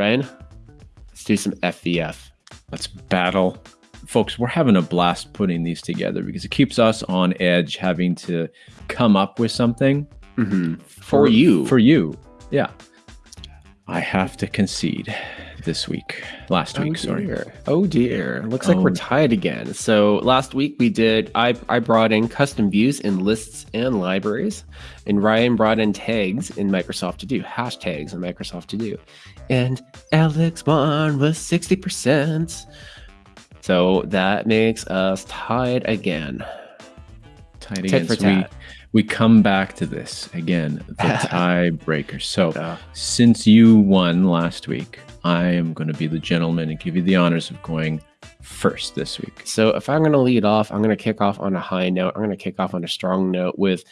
Ryan, let's do some FVF. Let's battle. Folks, we're having a blast putting these together because it keeps us on edge having to come up with something mm-hmm. for, for you. For you. Yeah. I have to concede this week. Last oh week, sorry. Dear. Oh dear. Looks oh. like we're oh. tied again. So last week we did I I brought in custom views in lists and libraries, and Ryan brought in tags in Microsoft to do, hashtags in Microsoft to do. And Alex won with 60%. So that makes us tied again. Tied again. For so we, come back to this again, the tiebreaker. So yeah. since you won last week, I am going to be the gentleman and give you the honors of going first this week. So if I'm going to lead off, I'm going to kick off on a high note. I'm going to kick off on a strong note with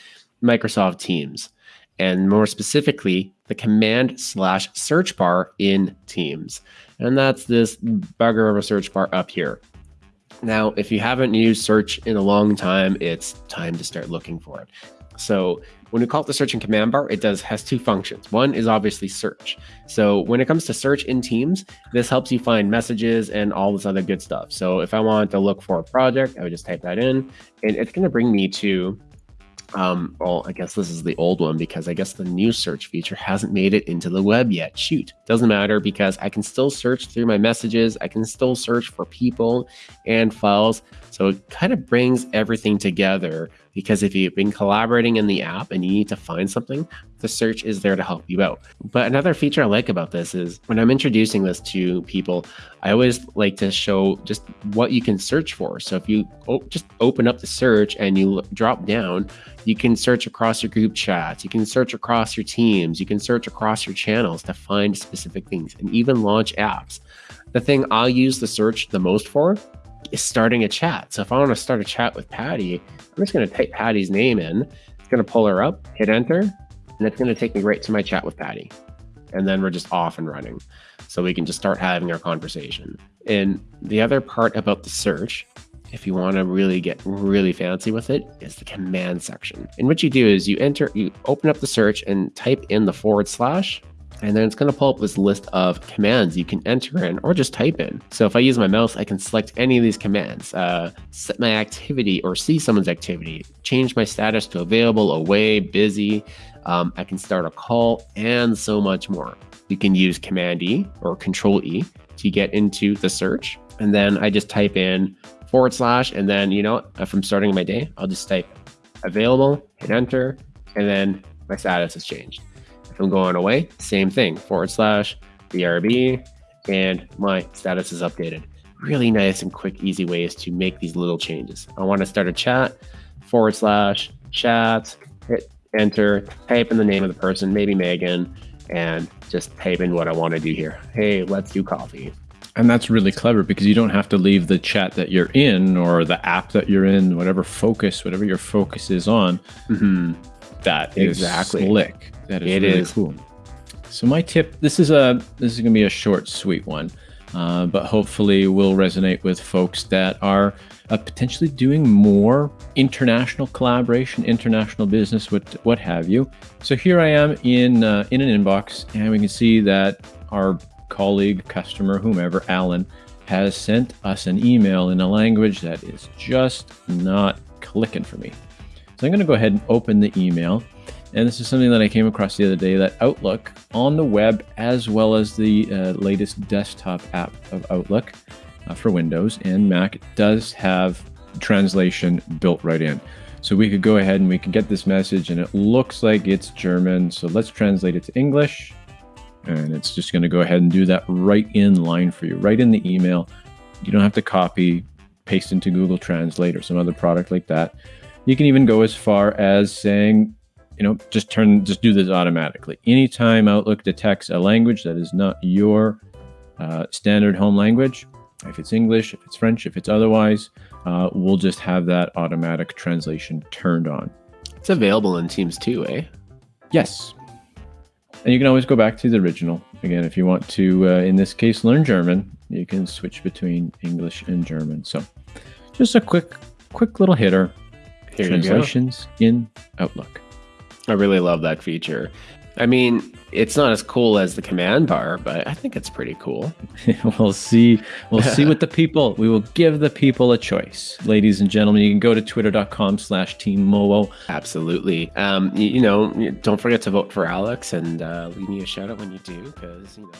Microsoft Teams, and more specifically, the command slash search bar in Teams. And that's this bugger of a search bar up here. Now, if you haven't used search in a long time, it's time to start looking for it. So when we call it the search and command bar, it does has two functions. One is obviously search. So when it comes to search in Teams, this helps you find messages and all this other good stuff. So if I want to look for a project, I would just type that in, and it's going to bring me to um, well, I guess this is the old one because I guess the new search feature hasn't made it into the web yet. Shoot, doesn't matter because I can still search through my messages. I can still search for people and files. So it kind of brings everything together because if you've been collaborating in the app and you need to find something, the search is there to help you out. But another feature I like about this is when I'm introducing this to people, I always like to show just what you can search for. So if you just open up the search and you drop down, you can search across your group chats, you can search across your teams, you can search across your channels to find specific things and even launch apps. The thing I'll use the search the most for starting a chat. So if I want to start a chat with Patty, I'm just going to type Patty's name in. It's going to pull her up, hit enter, and it's going to take me right to my chat with Patty. And then we're just off and running. So we can just start having our conversation. And the other part about the search, if you want to really get really fancy with it, is the command section. And what you do is you enter, you open up the search and type in the forward slash and then it's going to pull up this list of commands you can enter in or just type in. So if I use my mouse, I can select any of these commands, uh, set my activity or see someone's activity, change my status to available, away, busy. Um, I can start a call and so much more. You can use Command E or Control E to get into the search. And then I just type in forward slash, and then, you know, if I'm starting my day, I'll just type available, hit enter, and then my status has changed. I'm going away, same thing, forward slash BRB, and my status is updated. Really nice and quick, easy ways to make these little changes. I want to start a chat, forward slash chat, hit enter, type in the name of the person, maybe Megan, and just type in what I want to do here. Hey, let's do coffee. And that's really clever because you don't have to leave the chat that you're in or the app that you're in, whatever focus, whatever your focus is on. Mm-hmm. That is exactly slick. That is it really is. cool. So my tip, this is a this is gonna be a short, sweet one, uh, but hopefully will resonate with folks that are uh, potentially doing more international collaboration, international business, what what have you. So here I am in uh, in an inbox, and we can see that our colleague, customer, whomever, Alan, has sent us an email in a language that is just not clicking for me. So I'm going to go ahead and open the email. And this is something that I came across the other day that Outlook on the web, as well as the uh, latest desktop app of Outlook uh, for Windows and Mac, does have translation built right in. So we could go ahead and we can get this message, and it looks like it's German. So let's translate it to English. And it's just going to go ahead and do that right in line for you, right in the email. You don't have to copy, paste into Google Translate or some other product like that. You can even go as far as saying, you know, just turn, just do this automatically. Anytime Outlook detects a language that is not your uh, standard home language, if it's English, if it's French, if it's otherwise, uh, we'll just have that automatic translation turned on. It's available in Teams too, eh? Yes. And you can always go back to the original. Again, if you want to, uh, in this case, learn German, you can switch between English and German. So just a quick, quick little hitter. Here Translations in Outlook. I really love that feature. I mean, it's not as cool as the command bar, but I think it's pretty cool. we'll see. We'll see what the people. We will give the people a choice, ladies and gentlemen. You can go to twitter.com/slash team Mowo. Absolutely. Um, you, you, know, don't forget to vote for Alex and uh, leave me a shout out when you do, because you know